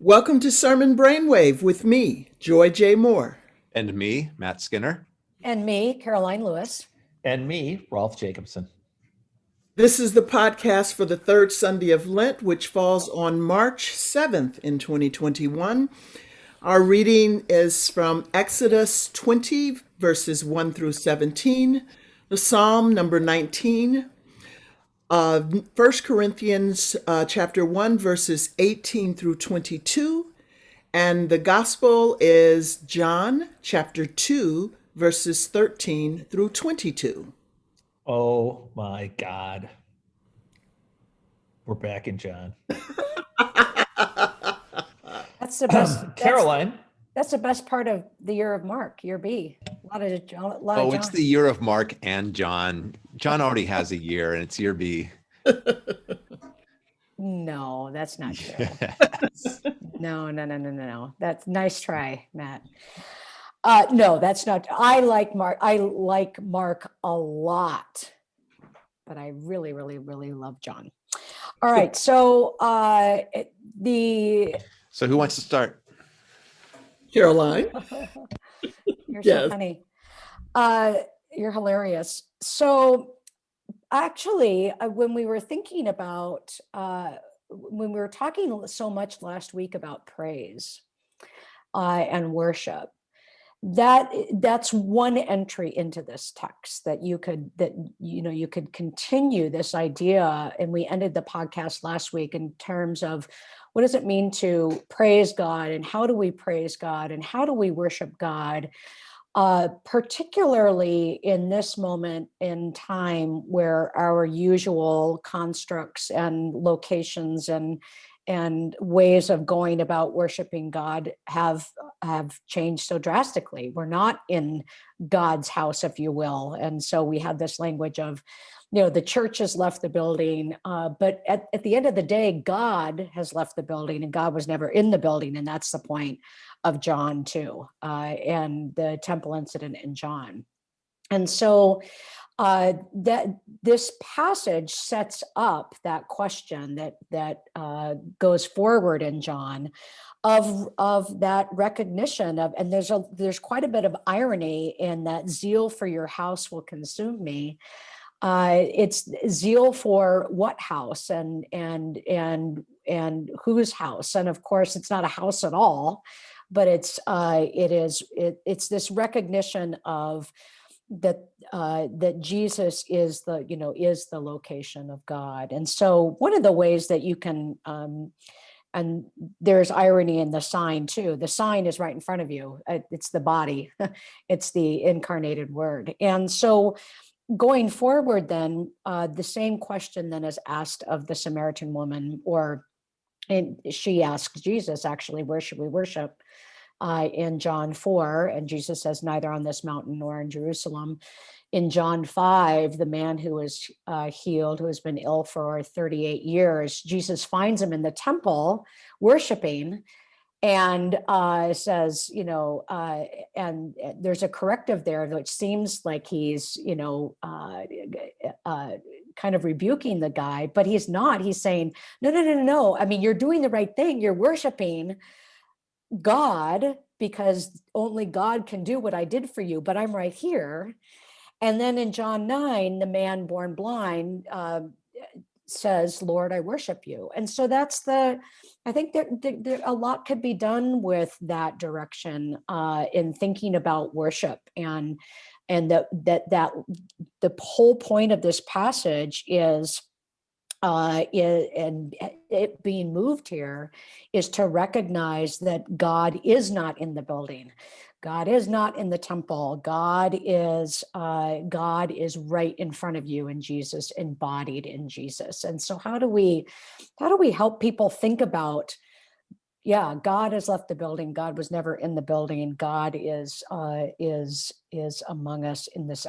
Welcome to Sermon Brainwave with me, Joy J. Moore. And me, Matt Skinner. And me, Karoline Lewis. And me, Rolf Jacobson. This is the podcast for the third Sunday of Lent, which falls on March 7th in 2021. Our reading is from Exodus 20, verses 1 through 17, the Psalm number 19, uh, 1 Corinthians uh, chapter 1, verses 18 through 22, and the Gospel is John chapter 2, verses 13 through 22. Oh my God. We're back in John. That's the best. that's- Karoline. That's the best part of the year of Mark, year B. A lot of, a lot Oh, of it's the year of Mark and John. John already has a year and it's year B. No, that's not true. No, no, no, no, no, no. That's nice try, Matt. Uh, no, that's not. I like Mark. I like Mark a lot, but I really, really, really love John. All right, so uh, the so who wants to start? Karoline? You're Yes. so funny. Uh, you're hilarious. So, actually, uh, when we were thinking about, uh, when we were talking so much last week about praise uh, and worship, that that's one entry into this text that you could that you know you could continue this idea. And we ended the podcast last week in terms of what does it mean to praise god and how do we praise god and how do we worship god uh, particularly in this moment in time where our usual constructs and locations and and ways of going about worshiping God have have changed so drastically. We're not in God's house, if you will, and so we have this language of, you know, the church has left the building, uh, but at, at the end of the day, God has left the building, and God was never in the building, and that's the point of John too, uh, and the temple incident in John, and so uh, that this passage sets up that question that that uh, goes forward in John of of that recognition of and there's a there's quite a bit of irony in that zeal for your house will consume me. Uh, it's zeal for what house and and and and whose house? And of course it's not a house at all but it's uh, it is it, it's this recognition of that uh, that Jesus is the you know is the location of God, and so one of the ways that you can um, and there's irony in the sign too. The sign is right in front of you. Uh, It's the body. it's the incarnated Word, and so going forward, then uh, the same question then is asked of the Samaritan woman, or and she asks Jesus actually, where should we worship? Uh, in John 4, and Jesus says, neither on this mountain nor in Jerusalem. In John 5, the man who was uh, healed, who has been ill for 38 years, Jesus finds him in the temple worshiping and uh, says, you know, uh, and uh, there's a corrective there, which seems like he's, you know, uh, uh, kind of rebuking the guy, but he's not. He's saying, no, no, no, no, no. I mean, you're doing the right thing. You're worshiping God because only God can do what I did for you, but I'm right here. And then in John 9, the man born blind uh, says, Lord, I worship you. And so that's the, I think there, there, there a lot could be done with that direction uh, in thinking about worship and and that that that the whole point of this passage is uh, i- and it being moved here is to recognize that God is not in the building. God is not in the temple. God is uh, God is right in front of you in Jesus, embodied in Jesus. And so, how do we how do we help people think about? Yeah, God has left the building. God was never in the building. God is uh, is is among us in this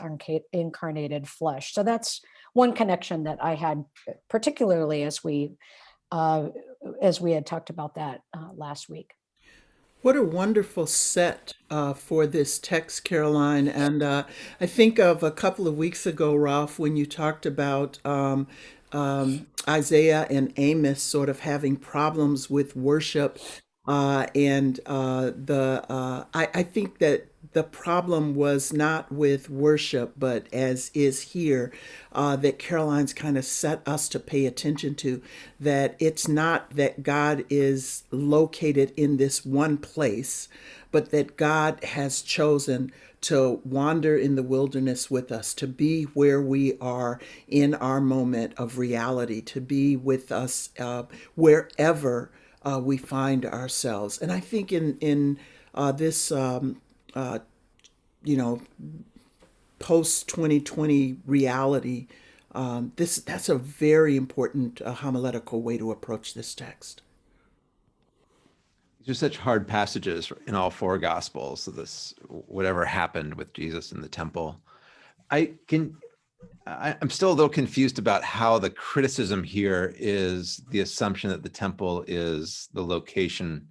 incarnated flesh. So that's one connection that I had, particularly as we uh, as we had talked about that uh, last week. What a wonderful set uh, for this text, Karoline. And uh, I think of a couple of weeks ago, Rolf, when you talked about um, um, Isaiah and Amos sort of having problems with worship Uh, and uh, the uh, I, I think that the problem was not with worship, but as is here, uh, that Karoline's kind of set us to pay attention to. That it's not that God is located in this one place, but that God has chosen to wander in the wilderness with us, to be where we are in our moment of reality, to be with us uh, wherever uh, we find ourselves. And I think in in uh, this, um, uh, you know, post 2020 reality, um, this that's a very important uh, homiletical way to approach this text. These are such hard passages in all four gospels. So this whatever happened with Jesus in the temple. I can I, I'm still a little confused about how the criticism here is the assumption that the temple is the location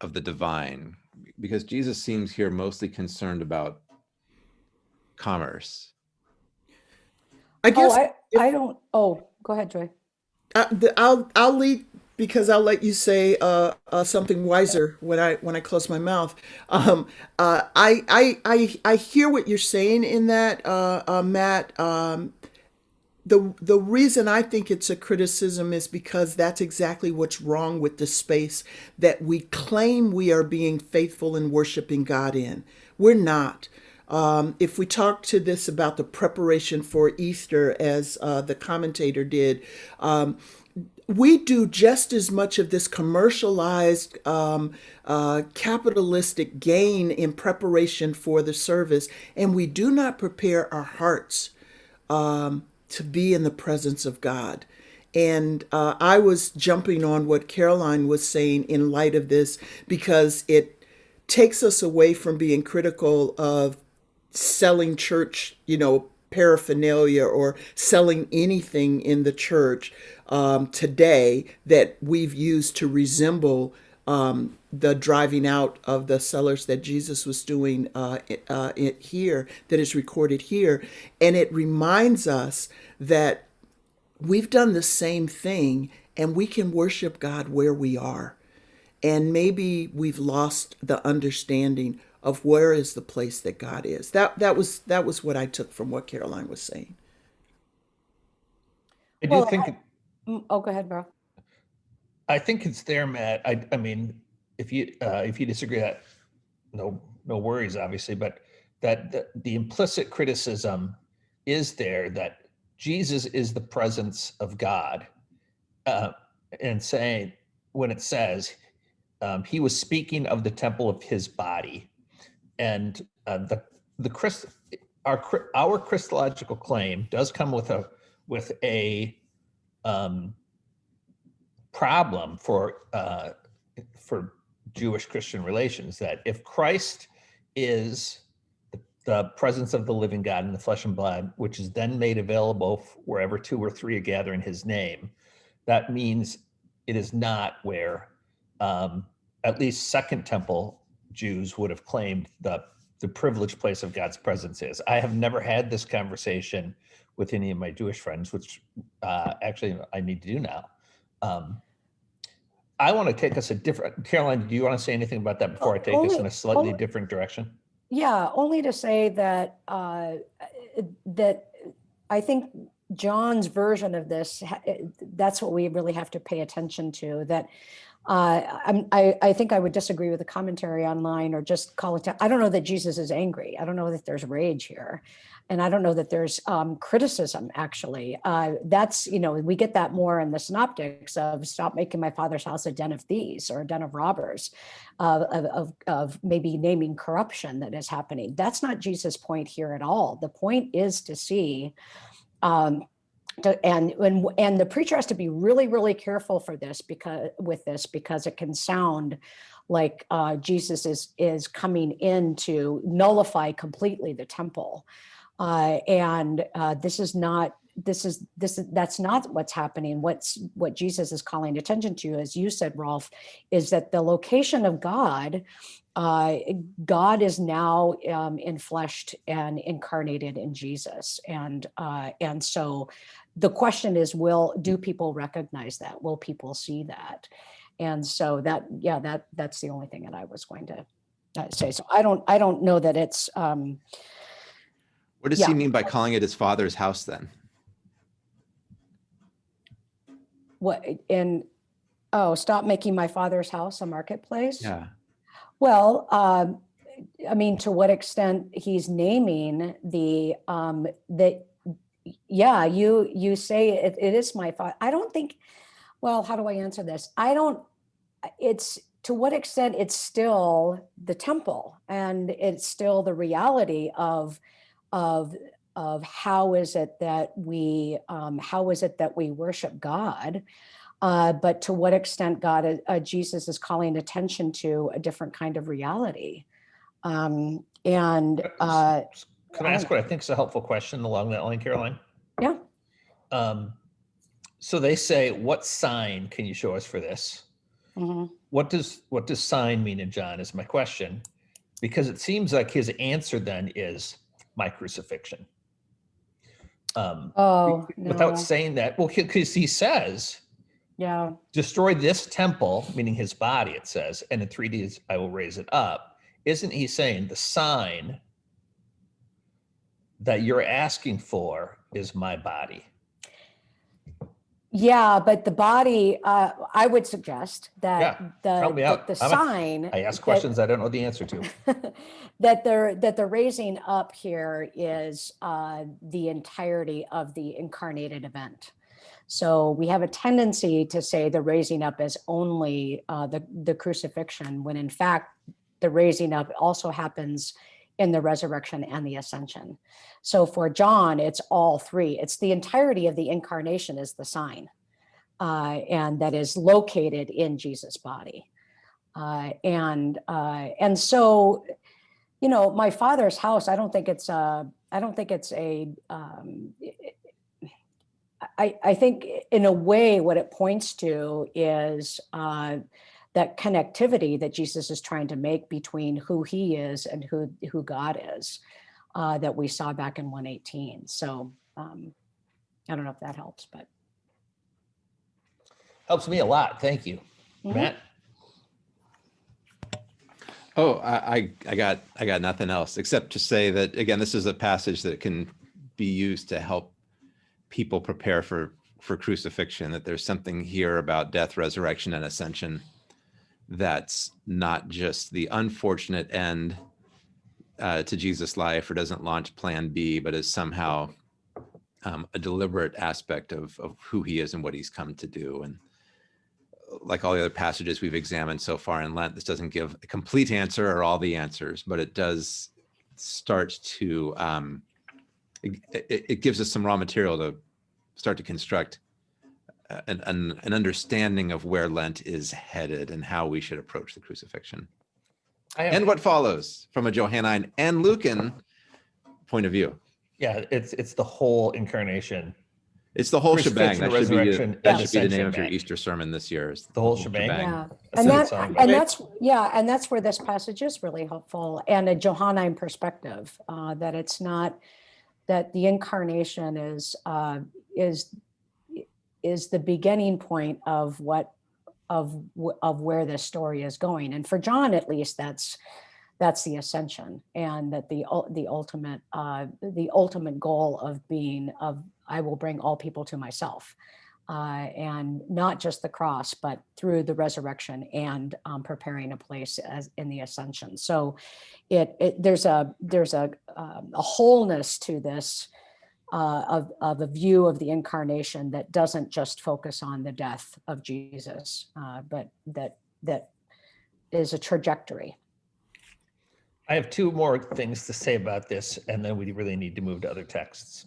of the divine, because Jesus seems here mostly concerned about commerce. I guess Oh, I, if- I don't, oh, go ahead, Joy. Uh, the, I'll I'll lead because I'll let you say uh, uh, something wiser when I when I close my mouth. Um, uh, I, I I I hear what you're saying in that, uh, uh, Matt. Um, the the reason I think it's a criticism is because that's exactly what's wrong with the space that we claim we are being faithful and worshiping God in. We're not. Um, if we talk to this about the preparation for Easter, as uh, the commentator did, um, we do just as much of this commercialized um, uh, capitalistic gain in preparation for the service, and we do not prepare our hearts um, to be in the presence of God. And uh, I was jumping on what Karoline was saying in light of this because it takes us away from being critical of selling church, you know, paraphernalia or selling anything in the church um, today that we've used to resemble um, the driving out of the sellers that Jesus was doing uh, uh, it here, that is recorded here. And it reminds us that we've done the same thing and we can worship God where we are. And maybe we've lost the understanding of where is the place that God is. That that was that was what I took from what Karoline was saying. I do Well, think I- Mm, Oh, go ahead, bro. I think it's there, Matt. I I mean, if you uh, if you disagree, that no no worries, obviously, but that the, the implicit criticism is there that Jesus is the presence of God, uh, and saying when it says um, he was speaking of the temple of his body, and uh, the the Christ our our Christological claim does come with a with a um, problem for uh, for Jewish Christian relations that if Christ is the, presence of the living God in the flesh and blood, which is then made available wherever two or three are gathered in His name, that means it is not where um, at least Second Temple Jews would have claimed the the privileged place of God's presence is. I have never had this conversation with any of my Jewish friends, which uh, actually I need to do now. Um, I want to take us a different. Karoline, do you want to say anything about that before I take us in a slightly only- different direction? Yeah, only to say that uh, that I think John's version of this, eh, that's what we really have to pay attention to. That uh, I'm, I, I think I would disagree with the commentary online or just call it. I don't know that Jesus is angry. I don't know that there's rage here. And I don't know that there's um, criticism, actually. Uh, that's, you know, we get that more in the synoptics of stop making my father's house a den of thieves or a den of robbers, of, of, of maybe naming corruption that is happening. That's not Jesus' point here at all. The point is to see um, to, and and and the preacher has to be really really careful for this because with this because it can sound like uh, Jesus is is coming in to nullify completely the temple, uh, and uh, this is not this is this is that's not what's happening. What's what Jesus is calling attention to, as you said, Rolf, is that the location of God. Uh, God is now um, infleshed and incarnated in Jesus, and uh, and so the question is will do people recognize that will people see that And so that, yeah, that, that's the only thing that I was going to uh, say. So I don't, I don't know that it's, um, What does Yeah. he mean by calling it his father's house then? what, in, oh, stop making my father's house a marketplace? Yeah. Well, um, I mean, to what extent he's naming the, um, that, yeah, you, you say it, it is my fault. I don't think, well, how do I answer this? I don't, it's, to what extent it's still the temple and it's still the reality of, of, of how is it that we, um, how is it that we worship God? uh, but to what extent God, uh, Jesus is calling attention to a different kind of reality. Um, and uh, Can I ask what I think is a helpful question along that line, Karoline? yeah, Um, so they say, what sign can you show us for this? mhm. What does, what does sign mean in John is my question. Because it seems like his answer then is my crucifixion. Um, oh, without no. saying that, well, because he says, yeah, destroy this temple, meaning his body, it says, and in three days I will raise it up. Isn't he saying the sign that you're asking for is my body? Yeah, but the body, uh, I would suggest that the, help me that out. the I'm a- sign. I ask that- questions I don't know the answer to. that they're that the raising up here is uh, the entirety of the incarnated event. So we have a tendency to say the raising up is only uh, the the crucifixion, when in fact the raising up also happens in the resurrection and the ascension. So for John, it's all three. It's the entirety of the incarnation is the sign, uh, and that is located in Jesus' body. Uh, and uh, and so you know, my father's house, I don't think it's a, I don't think it's a, um, I, I think in a way what it points to is uh, that connectivity that Jesus is trying to make between who he is and who, who God is uh, that we saw back in 118. So um, I don't know if that helps, but. Helps me a lot. Thank you. Mhm. Matt? Oh, I, I, I got, I got nothing else except to say that, again, this is a passage that can be used to help people prepare for, for crucifixion, that there's something here about death, resurrection, and ascension that's not just the unfortunate end uh, to Jesus' life or doesn't launch plan B, but is somehow um, a deliberate aspect of, of who he is and what he's come to do. And like all the other passages we've examined so far in Lent, this doesn't give a complete answer or all the answers, but it does start to, um, it, it, gives us some raw material to start to construct an, an, an understanding of where Lent is headed and how we should approach the crucifixion I and what follows from a Johannine and Lucan point of view. Yeah, it's, it's the whole incarnation, It's the whole shebang. Crucifixion, That should be, resurrection, the- that should be the name of your Easter sermon this year. is the whole shebang. Yeah, and that, it's on. and that's, yeah, and that's where this passage is really helpful and a Johannine perspective, uh, that it's not, that the incarnation is, uh, is, is the beginning point of what, of, of where this story is going. And for John, at least, that's, that's the ascension and that the, the ultimate, uh, the ultimate goal of being, of, I will bring all people to myself uh, and not just the cross, but through the resurrection and um, preparing a place as in the ascension. So, it, it there's a there's a um, a wholeness to this uh, of of a view of the incarnation that doesn't just focus on the death of Jesus, uh, but that that is a trajectory. I have two more things to say about this, and then we really need to move to other texts.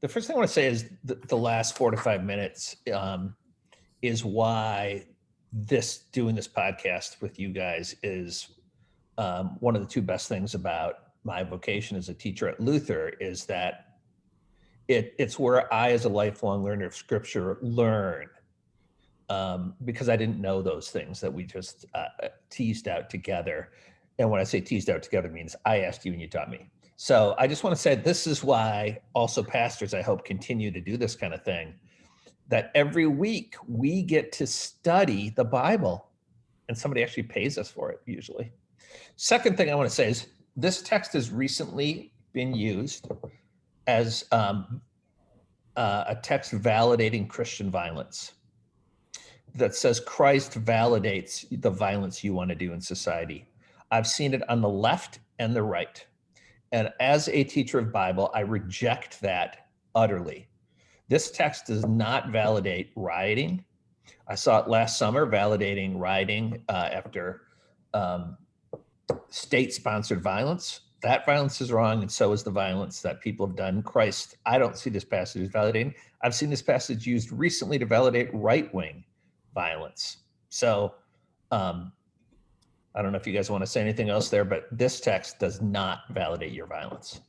The first thing I want to say is the, the last four to five minutes um, is why this doing this podcast with you guys is um, one of the two best things about my vocation as a teacher at Luther is that it it's where I, as a lifelong learner of Scripture, learn um, because I didn't know those things that we just uh, teased out together. And when I say teased out together means I asked you and you taught me. So I just want to say this is why also pastors, I hope, continue to do this kind of thing. that every week we get to study the Bible and somebody actually pays us for it usually. Second thing I want to say is this text has recently been used as um, uh, a text validating Christian violence that says Christ validates the violence you want to do in society. I've seen it on the left and the right. And as a teacher of Bible, I reject that utterly. This text does not validate rioting. I saw it last summer validating rioting uh, after um, state sponsored violence. That violence is wrong, and so is the violence that people have done. Christ, I don't see this passage as validating. I've seen this passage used recently to validate right wing violence. So um, I don't know if you guys want to say anything else there, but this text does not validate your violence.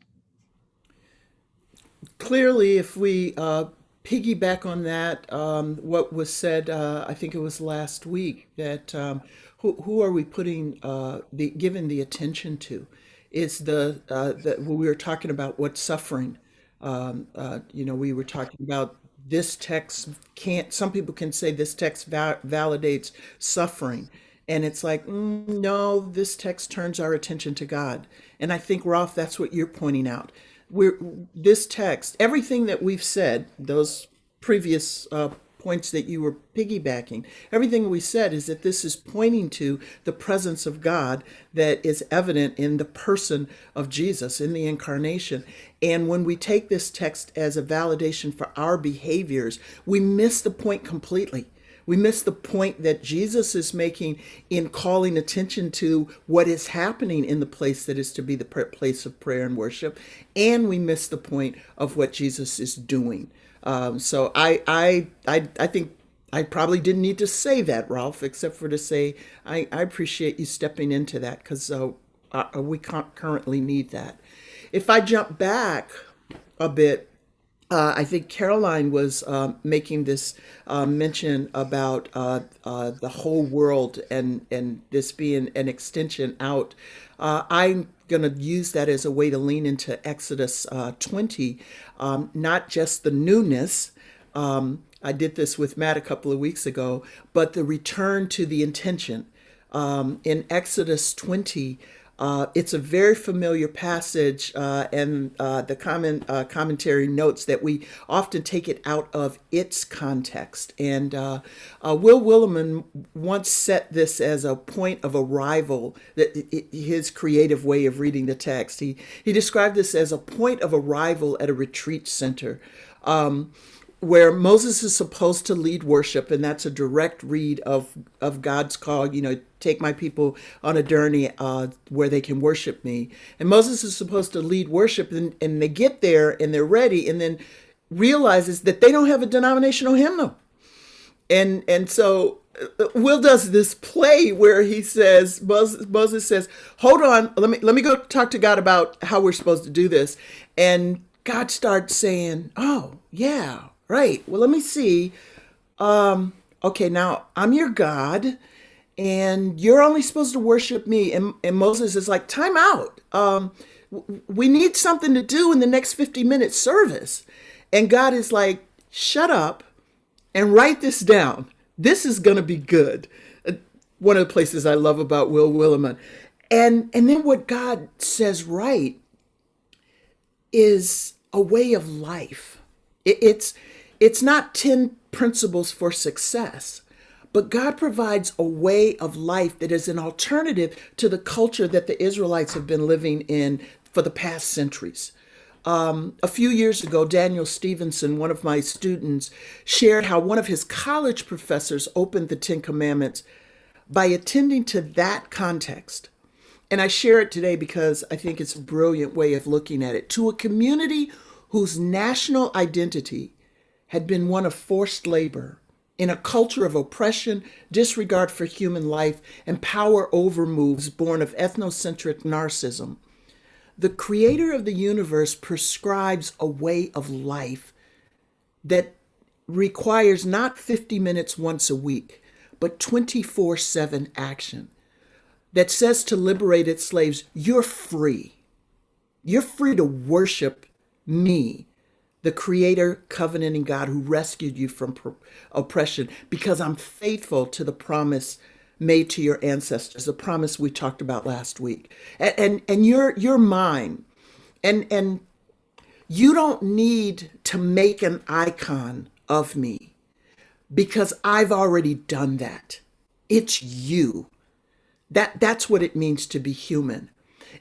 Clearly, if we uh, piggyback on that, um, what was said, uh, I think it was last week, that um, who, who are we putting uh, the given the attention to? Is the uh, we were talking about what suffering? Um, uh, you know, we were talking about this text can't. Some people can say this text va- validates suffering, and it's like mm, no, this text turns our attention to God. And I think Rolf, that's what you're pointing out. We're this text, everything that we've said, those previous uh, points that you were piggybacking. Everything we said is that this is pointing to the presence of God that is evident in the person of Jesus, in the incarnation. And when we take this text as a validation for our behaviors, we miss the point completely. We miss the point that Jesus is making in calling attention to what is happening in the place that is to be the place of prayer and worship. And we miss the point of what Jesus is doing. Um, so I, I, I, I think I probably didn't need to say that, Rolf, except for to say I, I appreciate you stepping into that because uh, uh, we currently need that. If I jump back a bit, uh, I think Karoline was uh, making this uh, mention about uh, uh, the whole world and, and this being an extension out. Uh, I'm going to use that as a way to lean into Exodus 20, um, not just the newness. Um, I did this with Matt a couple of weeks ago, but the return to the intention. Um, in Exodus 20, uh, it's a very familiar passage, uh, and uh, the comment, uh, commentary notes that we often take it out of its context. And uh, uh, Will Willimon once set this as a point of arrival, that it, his creative way of reading the text. He, he described this as a point of arrival at a retreat center. Um, where Moses is supposed to lead worship, and that's a direct read of of God's call. You know, take my people on a journey uh, where they can worship me. And Moses is supposed to lead worship, and, and they get there and they're ready, and then realizes that they don't have a denominational hymnal, and and so uh, Will does this play where he says Moses, Moses says, "Hold on, let me let me go talk to God about how we're supposed to do this," and God starts saying, "Oh yeah." Right. Well, let me see. Um, okay, now I'm your God, and you're only supposed to worship me. And, and Moses is like, time out. Um, we need something to do in the next 50 minute service. And God is like, shut up and write this down. This is going to be good. Uh, one of the places I love about Will Willimon. And, and then what God says right is a way of life. It, it's, it's not 10 principles for success, but God provides a way of life that is an alternative to the culture that the Israelites have been living in for the past centuries. Um, a few years ago, Daniel Stevenson, one of my students, shared how one of his college professors opened the Ten Commandments by attending to that context. And I share it today because I think it's a brilliant way of looking at it. To a community whose national identity had been one of forced labor in a culture of oppression, disregard for human life, and power over moves born of ethnocentric narcissism. The creator of the universe prescribes a way of life that requires not 50 minutes once a week, but 24 7 action that says to liberated slaves, You're free. You're free to worship me the creator, covenanting God who rescued you from oppression, because I'm faithful to the promise made to your ancestors, the promise we talked about last week. And and, and you're you're mine. And and you don't need to make an icon of me because I've already done that. It's you. That that's what it means to be human.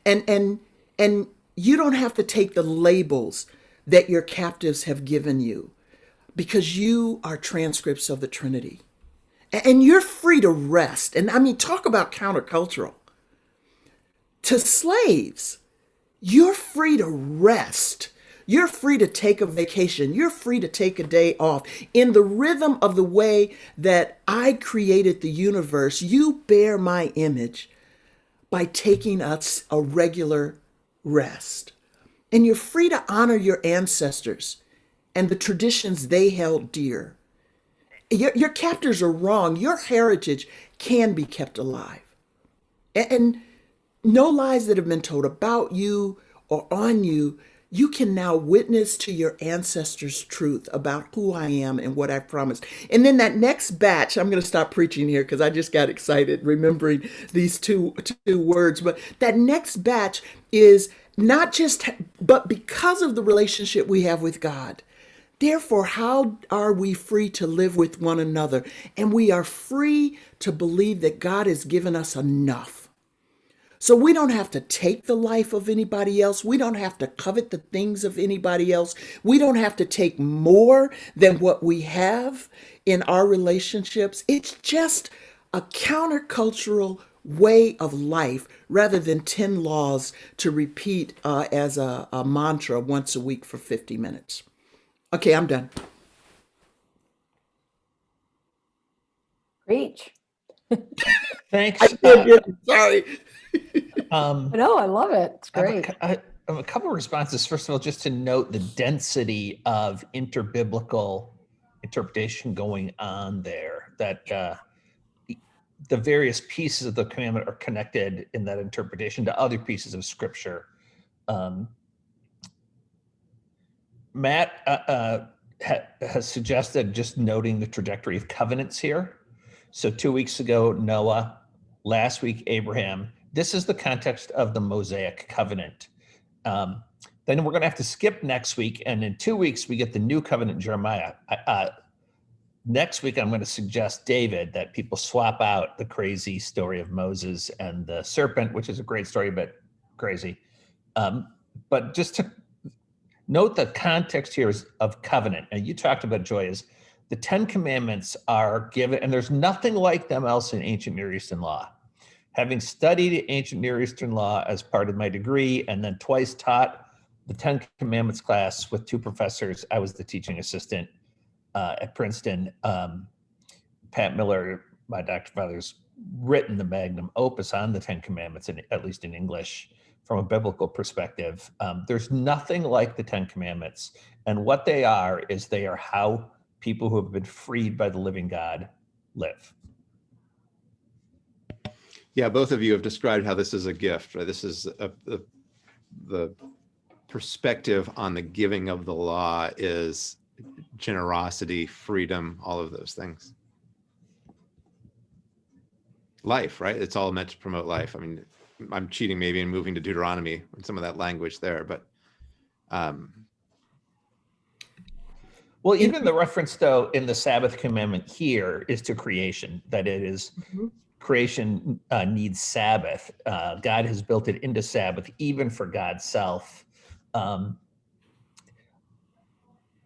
And and and you don't have to take the labels that your captives have given you because you are transcripts of the Trinity. And you're free to rest. And I mean, talk about countercultural. To slaves, you're free to rest. You're free to take a vacation. You're free to take a day off. In the rhythm of the way that I created the universe, you bear my image by taking us a regular rest. And you're free to honor your ancestors and the traditions they held dear. Your, your captors are wrong. Your heritage can be kept alive. And, and no lies that have been told about you or on you, you can now witness to your ancestors' truth about who I am and what I promised. And then that next batch, I'm going to stop preaching here because I just got excited remembering these two two words. But that next batch is not just, but because of the relationship we have with God. Therefore, how are we free to live with one another? And we are free to believe that God has given us enough. So we don't have to take the life of anybody else. We don't have to covet the things of anybody else. We don't have to take more than what we have in our relationships. It's just a countercultural way of life rather than 10 laws to repeat uh, as a, a mantra once a week for 50 minutes. Okay, I'm done. Preach. Thanks. I Uh, did it. Sorry. um, No, I love it. It's I have a great. cou- I have a couple of responses. First of all, just to note the density of interbiblical interpretation going on there. That uh, the various pieces of the commandment are connected in that interpretation to other pieces of scripture. Um, Matt uh, uh, ha- has suggested just noting the trajectory of covenants here. So two weeks ago, Noah, last week, Abraham. This is the context of the Mosaic covenant. Um, then we're going to have to skip next week. And in two weeks, we get the new covenant, Jeremiah. Uh, next week, I'm going to suggest, David, that people swap out the crazy story of Moses and the serpent, which is a great story, but crazy. Um, but just to note the context here is of covenant. And you talked about joy is the Ten Commandments are given, and there's nothing like them else in ancient Near Eastern law. Having studied ancient Near Eastern law as part of my degree and then twice taught the Ten Commandments class with two professors, I was the teaching assistant uh, at Princeton. Um, Pat Miller, my Dr. Father's written the magnum opus on the Ten Commandments, in, at least in English, from a biblical perspective. Um, there's nothing like the Ten Commandments. And what they are is they are how people who have been freed by the living God live. Yeah, both of you have described how this is a gift, right? This is a, a, the perspective on the giving of the law is generosity, freedom, all of those things. Life, right? It's all meant to promote life. I mean, I'm cheating maybe and moving to Deuteronomy and some of that language there, but um, Well, even the reference, though, in the Sabbath commandment here is to creation, that it is Mhm. creation uh, needs Sabbath. Uh, God has built it into Sabbath, even for God's self. Um,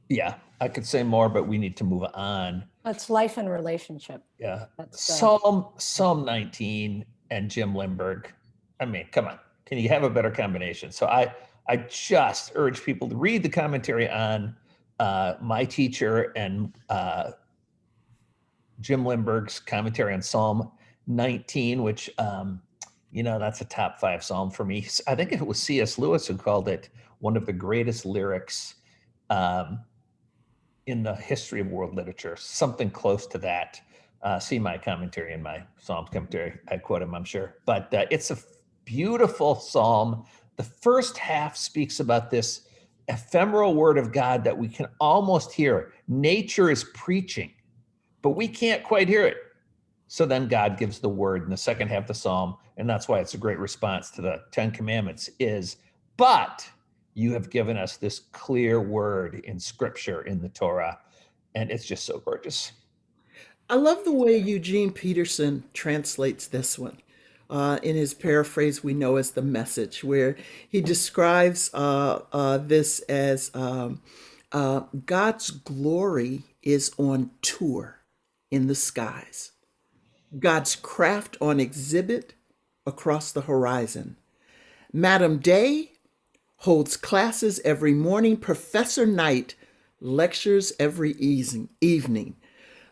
yeah, I could say more, but we need to move on. That's life and relationship. Yeah. That's uh, Psalm Psalm 19 and Jim Limburg. I mean, come on. Can you have a better combination? So I I just urge people to read the commentary on uh, my teacher and uh, Jim Limburg's commentary on Psalm 19, which um, you know that's a top five psalm for me. I think it was C.S. Lewis who called it one of the greatest lyrics um, in the history of world literature, something close to that. Uh, see my commentary in my Psalms commentary. I quote him, I'm sure. But uh, it's a beautiful psalm. The first half speaks about this ephemeral word of God that we can almost hear. Nature is preaching, but we can't quite hear it. So then God gives the word in the second half of the psalm, and that's why it's a great response to the Ten Commandments is, but you have given us this clear word in scripture in the Torah, and it's just so gorgeous. I love the way Eugene Peterson translates this one. Uh, in his paraphrase, we know as the message, where he describes uh, uh, this as um, uh, God's glory is on tour in the skies, God's craft on exhibit across the horizon. Madam Day holds classes every morning, Professor Night lectures every evening.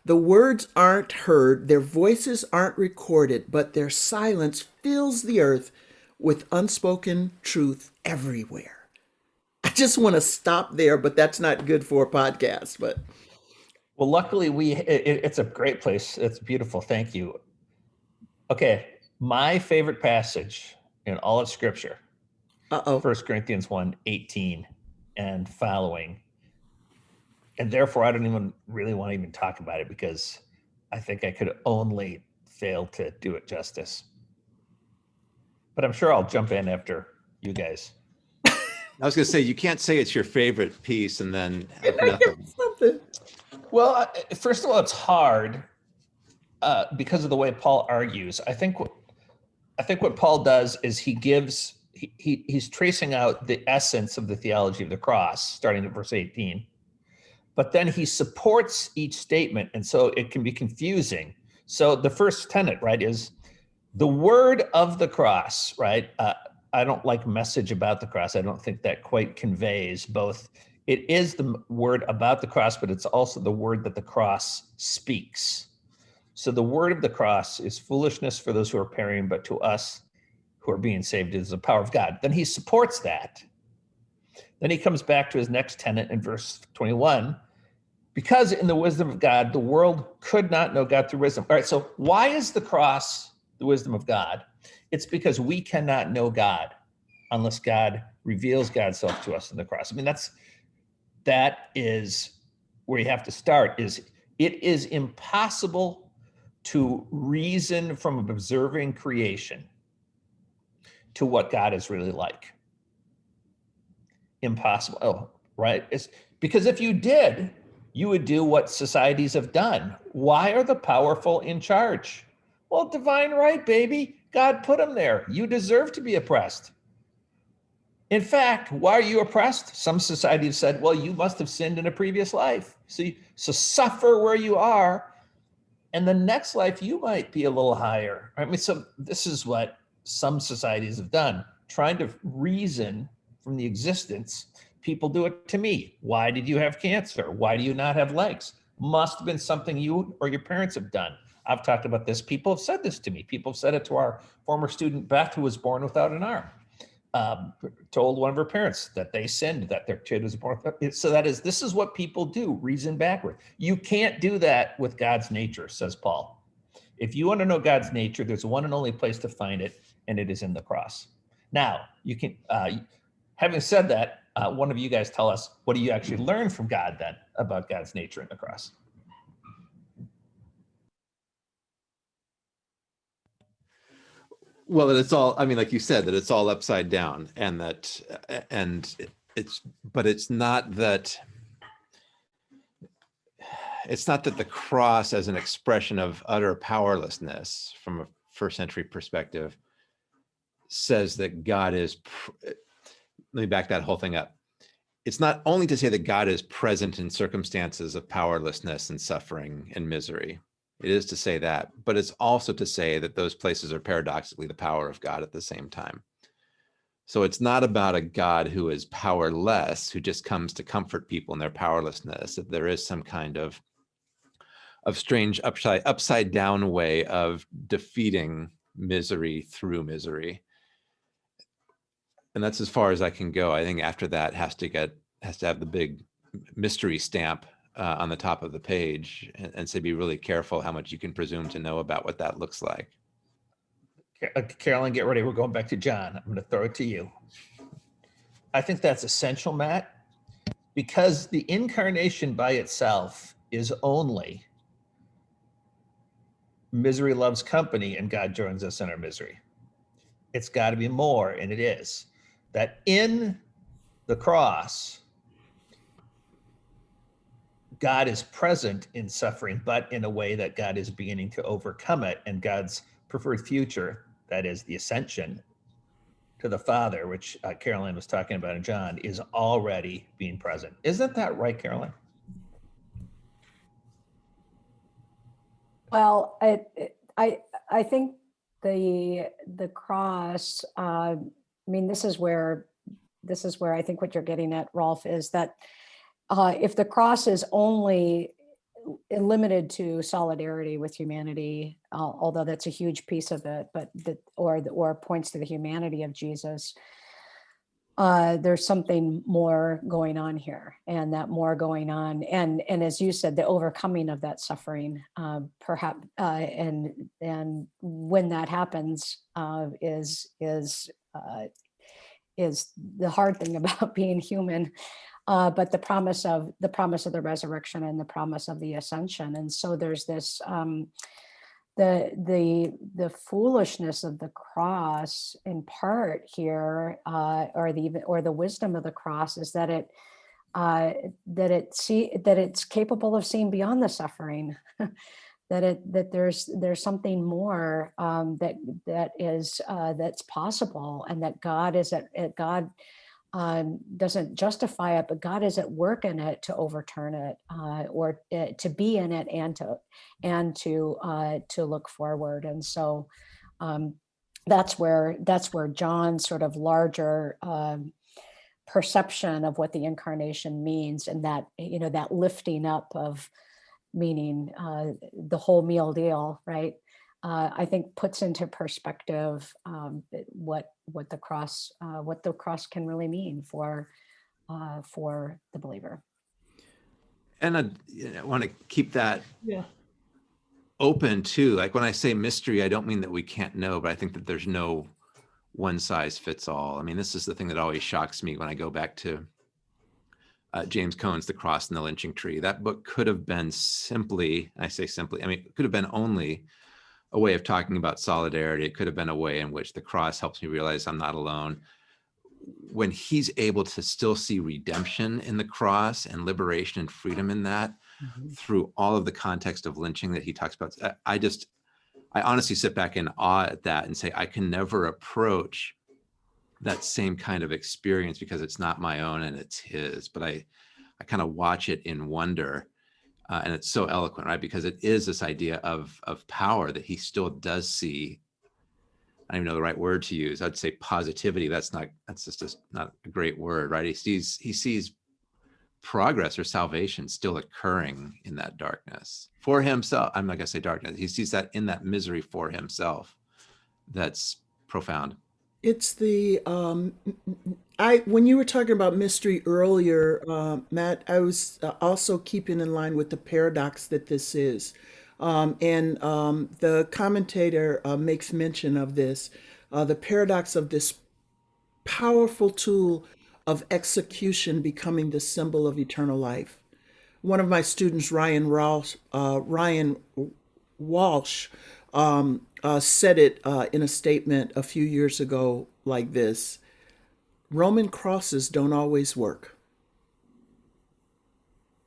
The words aren't heard, their voices aren't recorded, but their silence fills the earth with unspoken truth everywhere. I just want to stop there, but that's not good for a podcast. But Well, luckily, we it, it's a great place. It's beautiful. Thank you. Okay, my favorite passage in all of Scripture, uh oh, First Corinthians 1, 18 and following. And therefore, I don't even really want to even talk about it because I think I could only fail to do it justice. But I'm sure I'll jump in after you guys. I was going to say, you can't say it's your favorite piece and then have nothing. something. Well, first of all, it's hard uh, because of the way Paul argues. I think what I think what Paul does is he gives he, he he's tracing out the essence of the theology of the cross, starting at verse 18. But then he supports each statement, and so it can be confusing. So the first tenet, right, is the word of the cross, right? Uh, I don't like message about the cross. I don't think that quite conveys both it is the word about the cross, but it's also the word that the cross speaks. So the word of the cross is foolishness for those who are perishing, but to us who are being saved is the power of God. Then he supports that. Then he comes back to his next tenet in verse 21 because in the wisdom of God, the world could not know God through wisdom. All right, so why is the cross the wisdom of God? It's because we cannot know God unless God reveals God's self to us in the cross. I mean, that's that is where you have to start is it is impossible to reason from observing creation to what God is really like. Impossible. Oh, right. It's because if you did, you would do what societies have done. Why are the powerful in charge? Well, divine right, baby. God put them there. You deserve to be oppressed. In fact, why are you oppressed? Some societies said, well, you must have sinned in a previous life. See, so suffer where you are. And the next life, you might be a little higher. I mean, so this is what some societies have done, trying to reason from the existence. People do it to me. Why did you have cancer? Why do you not have legs? Must have been something you or your parents have done. I've talked about this. People have said this to me. People have said it to our former student Beth, who was born without an arm um, told one of her parents that they sinned that their kid was born. So that is, this is what people do, reason backward. You can't do that with God's nature, says Paul. If you want to know God's nature, there's one and only place to find it, and it is in the cross. Now, you can, uh, having said that, uh, one of you guys tell us, what do you actually learn from God then about God's nature in the cross? Well, that it's all, I mean, like you said, that it's all upside down and that, and it's, but it's not that, it's not that the cross as an expression of utter powerlessness from a first century perspective says that God is, let me back that whole thing up. It's not only to say that God is present in circumstances of powerlessness and suffering and misery, it is to say that, but it's also to say that those places are paradoxically the power of God at the same time. So it's not about a God who is powerless, who just comes to comfort people in their powerlessness. That there is some kind of of strange upside upside down way of defeating misery through misery. And that's as far as I can go. I think after that has to get has to have the big mystery stamp uh, on the top of the page and, and say be really careful how much you can presume to know about what that looks like. Uh, Karoline, get ready. We're going back to John. I'm going to throw it to you. I think that's essential, Matt. because the incarnation by itself is only misery loves company and God joins us in our misery. It's got to be more, and it is. That in the cross, God is present in suffering, but in a way that God is beginning to overcome it, and God's preferred future, that is the ascension to the Father, which uh, Karoline was talking about in John, is already being present. Isn't that right, Karoline? Well, I, I, I think the, the cross, uh, I mean, this is where, this is where I think what you're getting at, Rolf, is that uh, if the cross is only limited to solidarity with humanity, uh, although that's a huge piece of it, but that, or, the- or points to the humanity of Jesus, uh, there's something more going on here and that more going on. And, and as you said, the overcoming of that suffering, um, perhaps, uh, and, and when that happens, uh, is, is, uh, is the hard thing about being human. Uh, but the promise of the promise of the resurrection and the promise of the ascension. And so there's this, um, the the the foolishness of the cross in part here uh or the even or the wisdom of the cross is that it uh that it see that it's capable of seeing beyond the suffering. That it that there's there's something more um that that is uh that's possible and that god is at, at god um, doesn't justify it, but God is at work in it to overturn it, uh, or uh, to be in it and to and to uh, to look forward. And so um, that's where that's where John's sort of larger um, perception of what the incarnation means, and that you know that lifting up of meaning uh, the whole meal deal, right? Uh, I think puts into perspective um, what what the cross uh, what the cross can really mean for uh, for the believer. And I, you know, want to keep that Yeah. open too. Like when I say mystery, I don't mean that we can't know, but I think that there's no one size fits all. I mean, this is the thing that always shocks me when I go back to uh, James Cone's The Cross and the Lynching Tree. That book could have been simply, I say simply, I mean, it could have been only a way of talking about solidarity. It could have been a way in which the cross helps me realize I'm not alone. When he's able to still see redemption in the cross and liberation and freedom in that, mm-hmm. through all of the context of lynching that he talks about. I- I just, I honestly sit back in awe at that and say, I can never approach that same kind of experience because it's not my own and it's his, but I, I kind of watch it in wonder. Uh, and it's so eloquent, right? Because it is this idea of, of power that he still does see. I don't even know the right word to use. I'd say positivity. That's not, that's just a, not a great word, right? He sees, he sees progress or salvation still occurring in that darkness for himself. I'm not to say darkness. He sees that in that misery for himself. That's profound. It's the um, I when you were talking about mystery earlier, uh, Matt, I was uh, also keeping in line with the paradox that this is, um, and um, the commentator uh, makes mention of this, uh, the paradox of this powerful tool of execution becoming the symbol of eternal life. One of my students, Ryan Walsh, uh, Ryan Walsh, um, uh, said it uh, in a statement a few years ago like this Roman crosses don't always work.